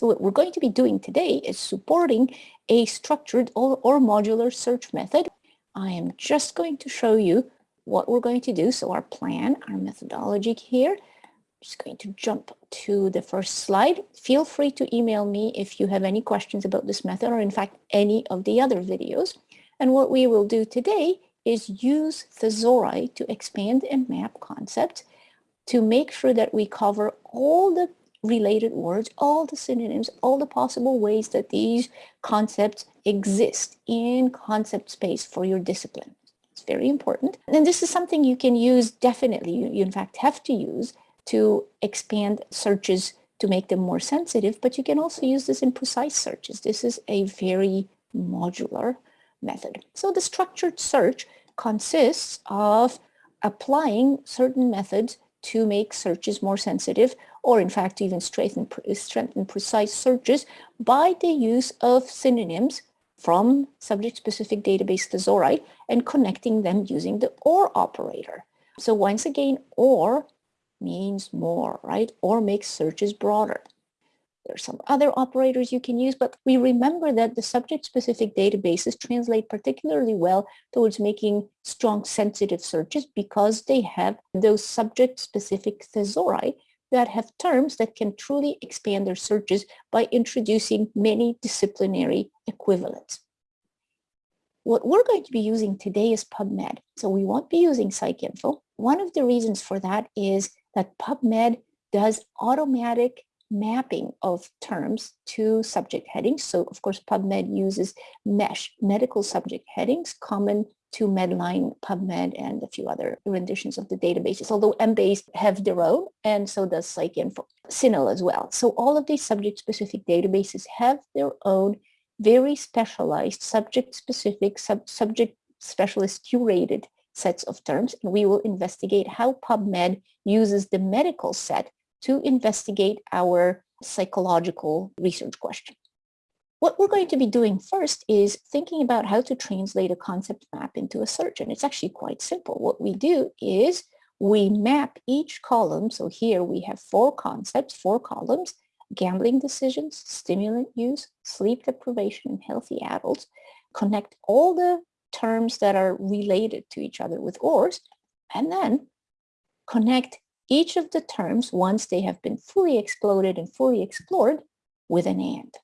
So what we're going to be doing today is supporting a structured or, or modular search method. I am just going to show you what we're going to do. So our plan, our methodology here, just going to jump to the first slide. Feel free to email me if you have any questions about this method or in fact any of the other videos. And what we will do today is use thesauri to expand and map concepts to make sure that we cover all the related words, all the synonyms, all the possible ways that these concepts exist in concept space for your discipline. It's very important. And this is something you can use definitely, you, you in fact have to use to expand searches to make them more sensitive, but you can also use this in precise searches. This is a very modular method. So the structured search consists of applying certain methods to make searches more sensitive or in fact even strengthen, strengthen precise searches by the use of synonyms from subject-specific database thesauri and connecting them using the OR operator. So once again, OR means more, right? Or makes searches broader. There are some other operators you can use, but we remember that the subject-specific databases translate particularly well towards making strong sensitive searches because they have those subject-specific thesauri that have terms that can truly expand their searches by introducing many disciplinary equivalents. What we're going to be using today is PubMed. So we won't be using PsycInfo. One of the reasons for that is that PubMed does automatic mapping of terms to subject headings. So of course, PubMed uses MESH, medical subject headings, common to Medline, PubMed, and a few other renditions of the databases, although Embase have their own, and so does PsycInfo, CINAHL as well. So all of these subject-specific databases have their own very specialized subject-specific, sub subject specialist curated sets of terms, and we will investigate how PubMed uses the medical set to investigate our psychological research question. What we're going to be doing first is thinking about how to translate a concept map into a search, and it's actually quite simple. What we do is we map each column, so here we have four concepts, four columns, gambling decisions, stimulant use, sleep deprivation, and healthy adults, connect all the terms that are related to each other with ORs, and then connect each of the terms once they have been fully exploded and fully explored with an AND.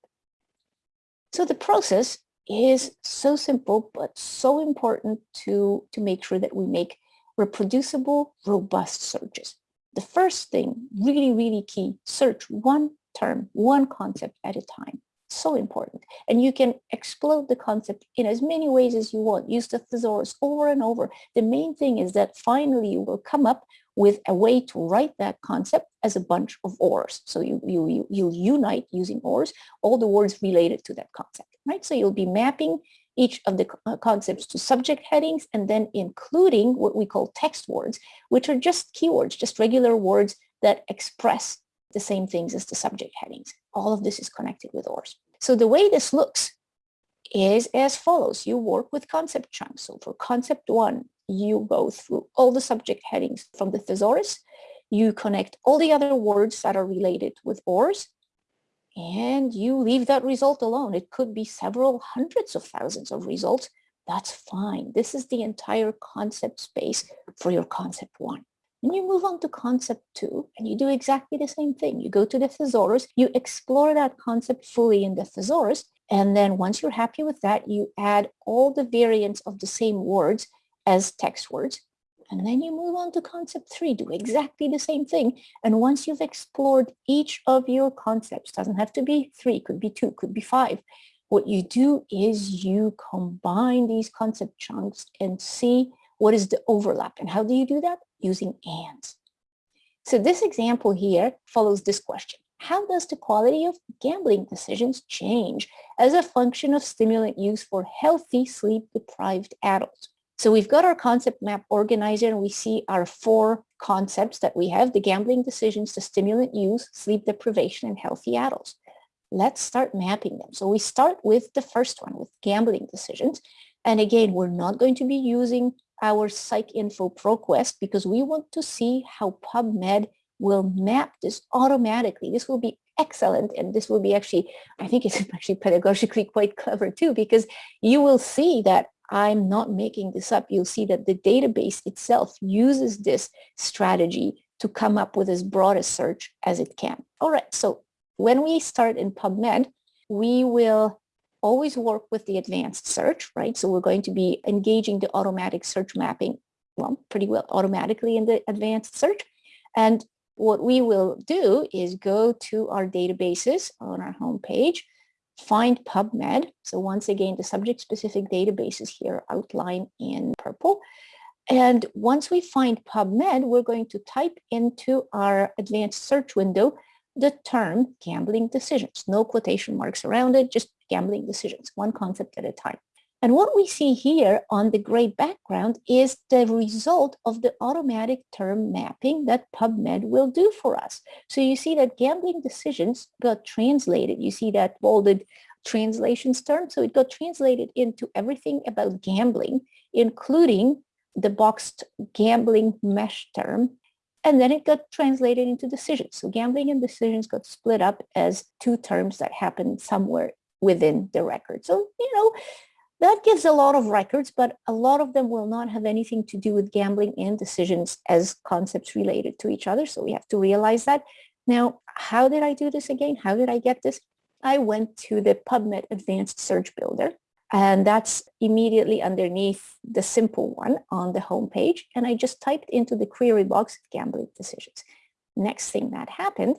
So the process is so simple, but so important to, to make sure that we make reproducible, robust searches. The first thing, really, really key, search one term, one concept at a time so important. And you can explode the concept in as many ways as you want. Use the thesaurus over and over. The main thing is that finally you will come up with a way to write that concept as a bunch of ORs. So you, you, you, you'll unite using ORs, all the words related to that concept, right? So you'll be mapping each of the uh, concepts to subject headings and then including what we call text words, which are just keywords, just regular words that express the same things as the subject headings. All of this is connected with ORs. So the way this looks is as follows. You work with concept chunks. So for concept one, you go through all the subject headings from the thesaurus. You connect all the other words that are related with ORs and you leave that result alone. It could be several hundreds of thousands of results. That's fine. This is the entire concept space for your concept one. And you move on to concept two and you do exactly the same thing. You go to the thesaurus, you explore that concept fully in the thesaurus, and then once you're happy with that, you add all the variants of the same words as text words. And then you move on to concept three, do exactly the same thing. And once you've explored each of your concepts, doesn't have to be three, could be two, could be five. What you do is you combine these concept chunks and see what is the overlap. And how do you do that? Using ands. So this example here follows this question. How does the quality of gambling decisions change as a function of stimulant use for healthy sleep-deprived adults? So we've got our concept map organizer and we see our four concepts that we have, the gambling decisions, the stimulant use, sleep deprivation, and healthy adults. Let's start mapping them. So we start with the first one, with gambling decisions. And again, we're not going to be using our PsycInfo ProQuest because we want to see how PubMed will map this automatically. This will be excellent. And this will be actually, I think it's actually pedagogically quite clever too, because you will see that I'm not making this up. You'll see that the database itself uses this strategy to come up with as broad a search as it can. All right, so when we start in PubMed, we will always work with the advanced search, right? So we're going to be engaging the automatic search mapping, well, pretty well automatically in the advanced search. And what we will do is go to our databases on our home page, find PubMed. So once again, the subject-specific databases here outlined in purple. And once we find PubMed, we're going to type into our advanced search window the term gambling decisions. No quotation marks around it, just gambling decisions, one concept at a time. And what we see here on the gray background is the result of the automatic term mapping that PubMed will do for us. So you see that gambling decisions got translated. You see that bolded translations term. So it got translated into everything about gambling, including the boxed gambling mesh term and then it got translated into decisions. So gambling and decisions got split up as two terms that happened somewhere within the record. So, you know, that gives a lot of records, but a lot of them will not have anything to do with gambling and decisions as concepts related to each other. So we have to realize that. Now, how did I do this again? How did I get this? I went to the PubMed Advanced Search Builder and that's immediately underneath the simple one on the home page. And I just typed into the query box gambling decisions. Next thing that happened,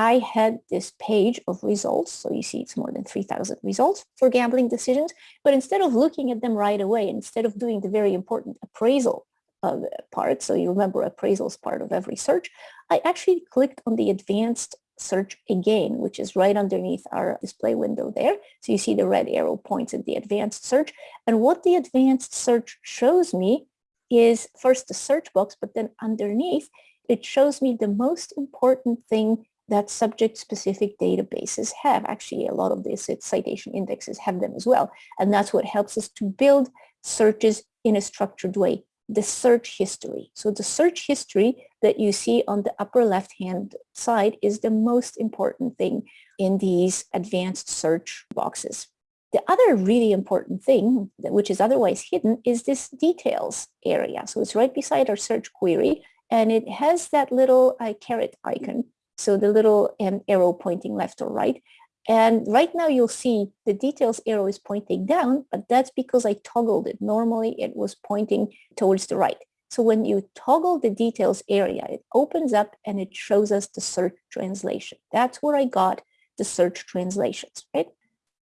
I had this page of results. So you see it's more than 3000 results for gambling decisions. But instead of looking at them right away, instead of doing the very important appraisal uh, part, so you remember appraisal is part of every search, I actually clicked on the advanced search again, which is right underneath our display window there. So you see the red arrow points at the advanced search. And what the advanced search shows me is first the search box, but then underneath, it shows me the most important thing that subject-specific databases have. Actually, a lot of the citation indexes have them as well. And that's what helps us to build searches in a structured way the search history. So the search history that you see on the upper left-hand side is the most important thing in these advanced search boxes. The other really important thing, which is otherwise hidden, is this details area. So it's right beside our search query, and it has that little uh, caret icon. So the little um, arrow pointing left or right. And right now you'll see the details arrow is pointing down, but that's because I toggled it. Normally it was pointing towards the right. So when you toggle the details area, it opens up and it shows us the search translation. That's where I got the search translations, right?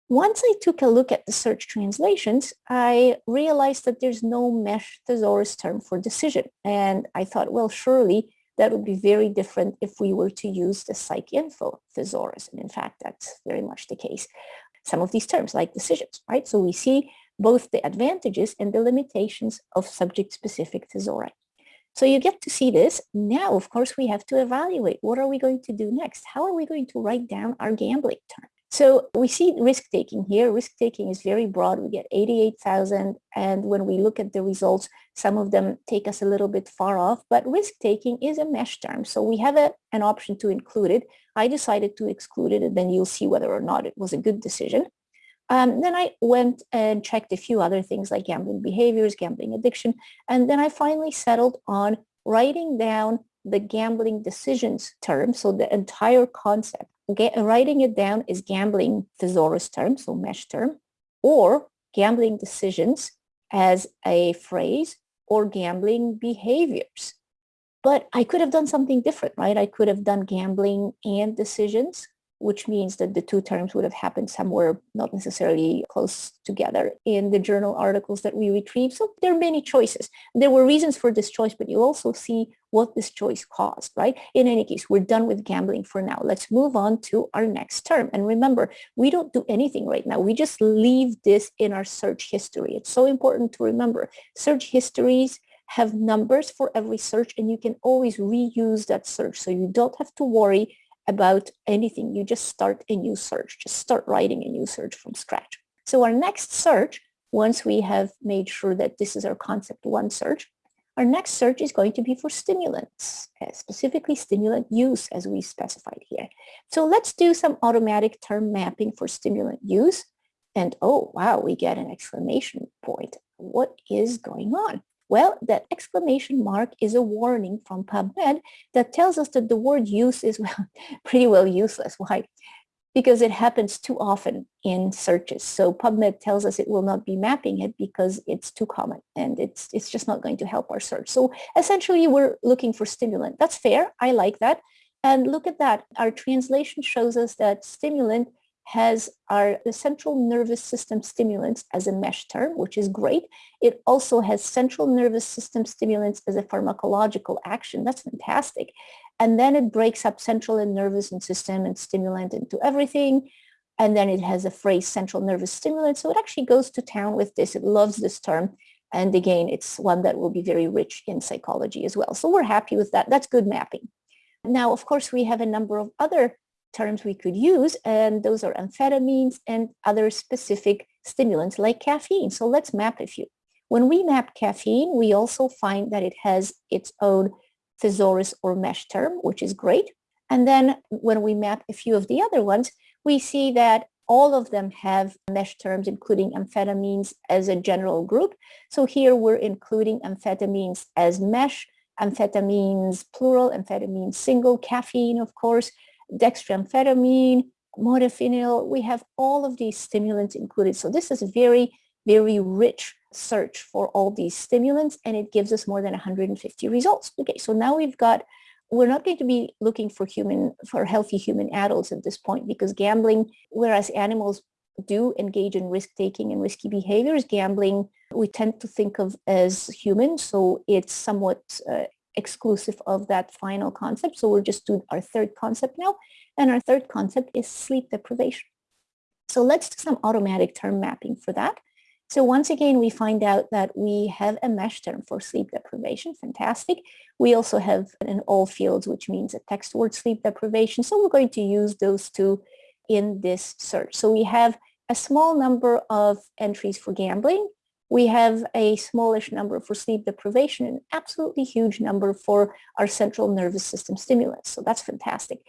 Once I took a look at the search translations, I realized that there's no mesh thesaurus term for decision. And I thought, well, surely that would be very different if we were to use the PsycInfo thesaurus. And in fact, that's very much the case. Some of these terms like decisions, right? So we see both the advantages and the limitations of subject-specific thesauri. So you get to see this. Now, of course, we have to evaluate what are we going to do next? How are we going to write down our gambling term? So we see risk-taking here. Risk-taking is very broad. We get 88,000. And when we look at the results, some of them take us a little bit far off. But risk-taking is a mesh term. So we have a, an option to include it. I decided to exclude it, and then you'll see whether or not it was a good decision. Um, then I went and checked a few other things like gambling behaviors, gambling addiction. And then I finally settled on writing down the gambling decisions term, so the entire concept writing it down is gambling thesaurus term, so mesh term, or gambling decisions as a phrase, or gambling behaviors. But I could have done something different, right? I could have done gambling and decisions, which means that the two terms would have happened somewhere not necessarily close together in the journal articles that we retrieve. So there are many choices. There were reasons for this choice, but you also see what this choice caused, right? In any case, we're done with gambling for now. Let's move on to our next term. And remember, we don't do anything right now. We just leave this in our search history. It's so important to remember. Search histories have numbers for every search and you can always reuse that search. So you don't have to worry about anything. You just start a new search, just start writing a new search from scratch. So our next search, once we have made sure that this is our concept one search, Our next search is going to be for stimulants, uh, specifically stimulant use as we specified here. So let's do some automatic term mapping for stimulant use. And oh, wow, we get an exclamation point. What is going on? Well, that exclamation mark is a warning from PubMed that tells us that the word use is well, pretty well useless. Why? because it happens too often in searches. So PubMed tells us it will not be mapping it because it's too common and it's, it's just not going to help our search. So essentially we're looking for stimulant. That's fair. I like that. And look at that. Our translation shows us that stimulant has our central nervous system stimulants as a mesh term, which is great. It also has central nervous system stimulants as a pharmacological action. That's fantastic. And then it breaks up central and nervous and system and stimulant into everything. And then it has a phrase central nervous stimulant. So it actually goes to town with this. It loves this term. And again, it's one that will be very rich in psychology as well. So we're happy with that. That's good mapping. Now, of course, we have a number of other terms we could use, and those are amphetamines and other specific stimulants like caffeine. So let's map a few. When we map caffeine, we also find that it has its own thesaurus or mesh term, which is great. And then when we map a few of the other ones, we see that all of them have mesh terms, including amphetamines as a general group. So here we're including amphetamines as mesh, amphetamines plural, amphetamines single, caffeine, of course, dextroamphetamine, modafinil. We have all of these stimulants included. So this is a very, very rich search for all these stimulants and it gives us more than 150 results. Okay, so now we've got, we're not going to be looking for human, for healthy human adults at this point because gambling, whereas animals do engage in risk-taking and risky behaviors, gambling we tend to think of as human, so it's somewhat uh, exclusive of that final concept. So we're just doing our third concept now, and our third concept is sleep deprivation. So let's do some automatic term mapping for that. So once again, we find out that we have a mesh term for sleep deprivation. Fantastic. We also have an all fields, which means a text word sleep deprivation. So we're going to use those two in this search. So we have a small number of entries for gambling. We have a smallish number for sleep deprivation and absolutely huge number for our central nervous system stimulus. So that's fantastic.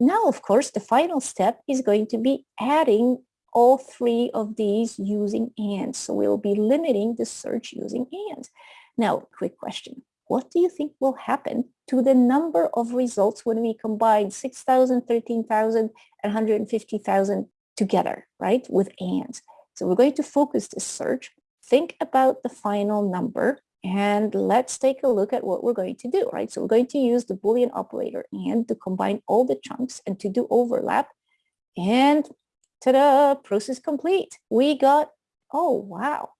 Now, of course, the final step is going to be adding all three of these using AND. So we'll be limiting the search using AND. Now, quick question. What do you think will happen to the number of results when we combine 6,000, 13,000, and 150,000 together, right, with AND? So we're going to focus this search. Think about the final number and let's take a look at what we're going to do, right? So we're going to use the Boolean operator and to combine all the chunks and to do overlap. And ta-da, process complete. We got, oh, wow.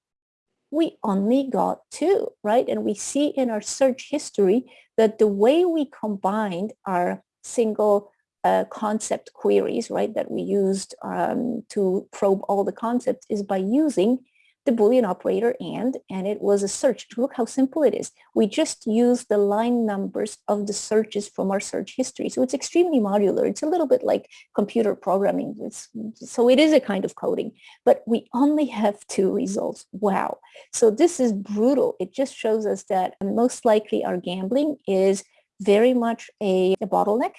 We only got two, right? And we see in our search history that the way we combined our single uh, concept queries, right, that we used um, to probe all the concepts is by using the Boolean operator and, and it was a search. Look how simple it is. We just use the line numbers of the searches from our search history. So it's extremely modular. It's a little bit like computer programming. It's, so it is a kind of coding, but we only have two results. Wow. So this is brutal. It just shows us that most likely our gambling is very much a, a bottleneck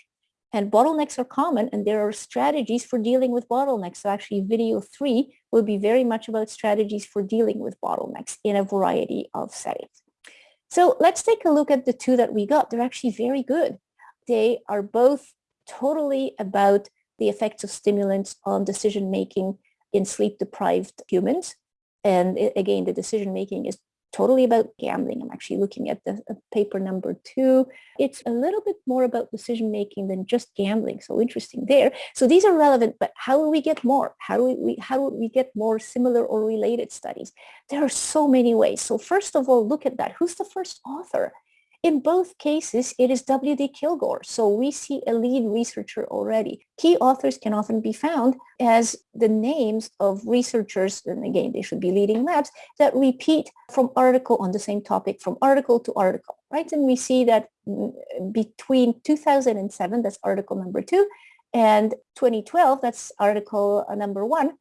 and bottlenecks are common and there are strategies for dealing with bottlenecks. So actually video three will be very much about strategies for dealing with bottlenecks in a variety of settings. So let's take a look at the two that we got. They're actually very good. They are both totally about the effects of stimulants on decision-making in sleep-deprived humans. And again, the decision-making is totally about gambling. I'm actually looking at the uh, paper number two. It's a little bit more about decision making than just gambling. So interesting there. So these are relevant, but how do we get more? How do we how do we get more similar or related studies? There are so many ways. So first of all, look at that. Who's the first author? In both cases, it is W.D. Killgore, so we see a lead researcher already. Key authors can often be found as the names of researchers, and again, they should be leading labs, that repeat from article on the same topic, from article to article, right? And we see that mm, between 2007, that's article number two, and 2012, that's article uh, number one,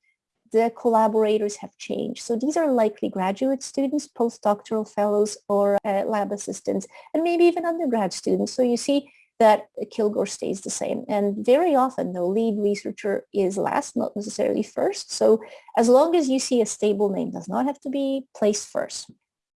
the collaborators have changed. So these are likely graduate students, postdoctoral fellows, or uh, lab assistants, and maybe even undergrad students. So you see that Killgore stays the same. And very often the lead researcher is last, not necessarily first. So as long as you see a stable name, does not have to be placed first.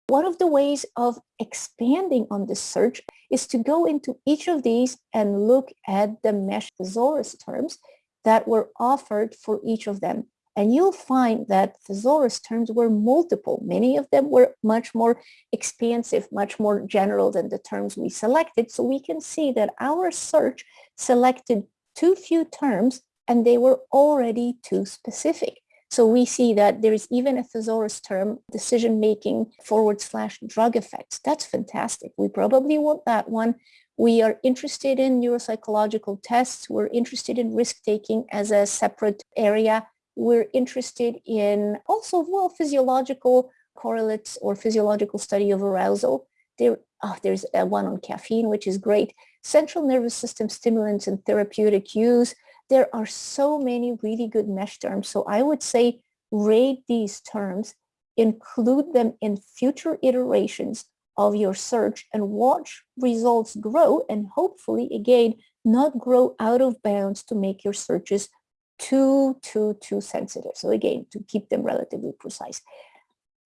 One of the ways of expanding on this search is to go into each of these and look at the MeSH thesaurus terms that were offered for each of them. And you'll find that thesaurus terms were multiple. Many of them were much more expansive, much more general than the terms we selected. So we can see that our search selected too few terms and they were already too specific. So we see that there is even a thesaurus term, decision-making forward slash drug effects. That's fantastic. We probably want that one. We are interested in neuropsychological tests. We're interested in risk-taking as a separate area. We're interested in also, well, physiological correlates or physiological study of arousal. There, oh, there's uh, one on caffeine, which is great. Central nervous system stimulants and therapeutic use. There are so many really good MeSH terms. So I would say rate these terms, include them in future iterations of your search and watch results grow and hopefully, again, not grow out of bounds to make your searches too, too, too sensitive. So again, to keep them relatively precise.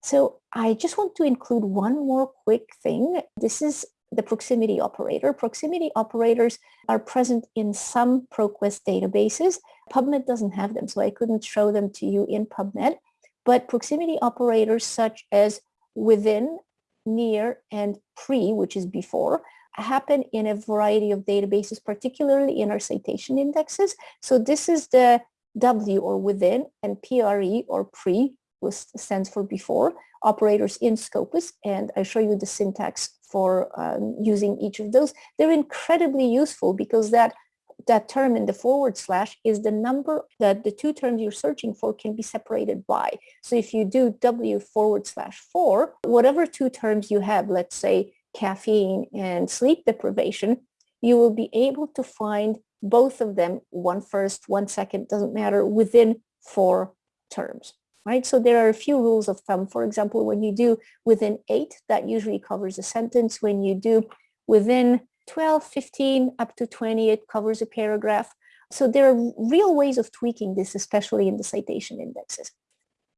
So I just want to include one more quick thing. This is the proximity operator. Proximity operators are present in some ProQuest databases. PubMed doesn't have them, so I couldn't show them to you in PubMed. But proximity operators such as within, near, and pre, which is before, happen in a variety of databases, particularly in our citation indexes. So this is the W or within and PRE or pre, which stands for before, operators in Scopus. And I show you the syntax for um, using each of those. They're incredibly useful because that that term in the forward slash is the number that the two terms you're searching for can be separated by. So if you do W forward slash four, whatever two terms you have, let's say caffeine and sleep deprivation, you will be able to find both of them, one first, one second, doesn't matter, within four terms, right? So there are a few rules of thumb. For example, when you do within eight, that usually covers a sentence. When you do within 12, 15, up to 20, it covers a paragraph. So there are real ways of tweaking this, especially in the citation indexes.